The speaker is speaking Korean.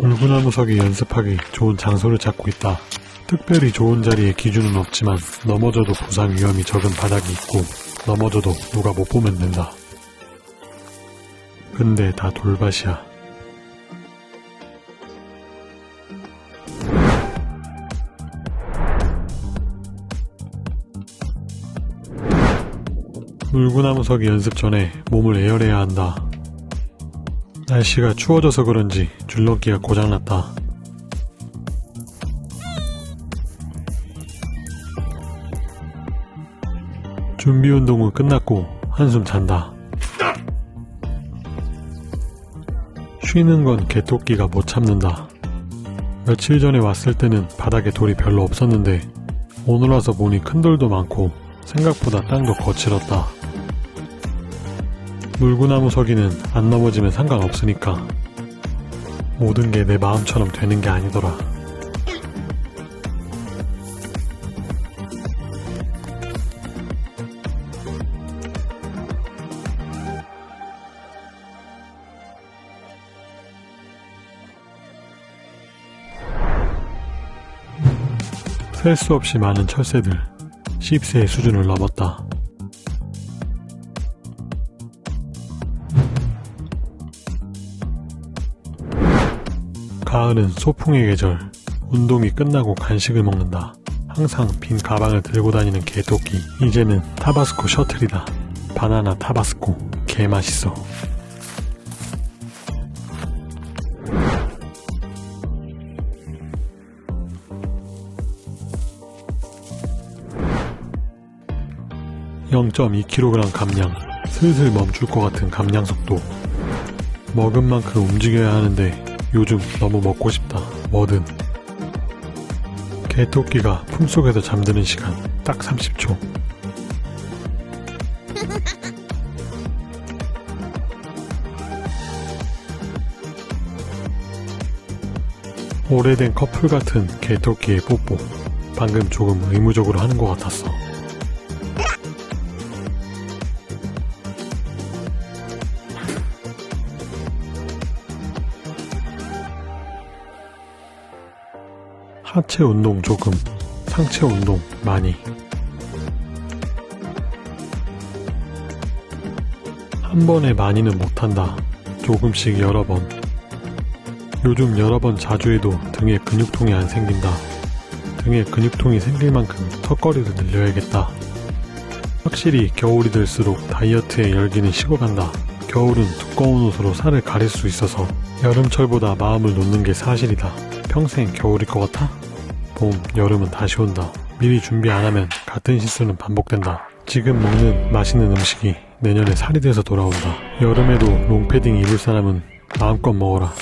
물구나무 서기 연습하기 좋은 장소를 찾고 있다. 특별히 좋은 자리에 기준은 없지만 넘어져도 부상 위험이 적은 바닥이 있고 넘어져도 누가 못 보면 된다. 근데 다 돌밭이야. 물구나무 서기 연습 전에 몸을 에어해야 한다. 날씨가 추워져서 그런지 줄넘기가 고장났다. 준비 운동은 끝났고 한숨 잔다. 쉬는 건 개토끼가 못 참는다. 며칠 전에 왔을 때는 바닥에 돌이 별로 없었는데 오늘 와서 보니 큰 돌도 많고 생각보다 땅도 거칠었다. 물구나무 서기는 안 넘어지면 상관없으니까 모든 게 내 마음처럼 되는 게 아니더라. 셀 수 없이 많은 철새들 10세의 수준을 넘었다. 가을은 소풍의 계절. 운동이 끝나고 간식을 먹는다. 항상 빈 가방을 들고 다니는 개토끼. 이제는 타바스코 셔틀이다. 바나나 타바스코. 개 맛있어. (0.2kg) 감량 슬슬 멈출 것 같은 감량 속도 먹은 만큼 움직여야 하는데 요즘 너무 먹고 싶다. 뭐든. 개토끼가 품속에서 잠드는 시간 딱 30초. 오래된 커플 같은 개토끼의 뽀뽀. 방금 조금 의무적으로 하는 것 같았어. 하체 운동 조금, 상체 운동 많이. 한 번에 많이는 못한다. 조금씩 여러 번. 요즘 여러 번 자주 해도 등에 근육통이 안 생긴다. 등에 근육통이 생길 만큼 턱걸이를 늘려야겠다. 확실히 겨울이 될수록 다이어트의 열기는 식어간다. 겨울은 두꺼운 옷으로 살을 가릴 수 있어서 여름철보다 마음을 놓는 게 사실이다. 평생 겨울일 것 같아? 봄, 여름은 다시 온다. 미리 준비 안 하면 같은 실수는 반복된다. 지금 먹는 맛있는 음식이 내년에 살이 돼서 돌아온다. 여름에도 롱패딩 입을 사람은 마음껏 먹어라.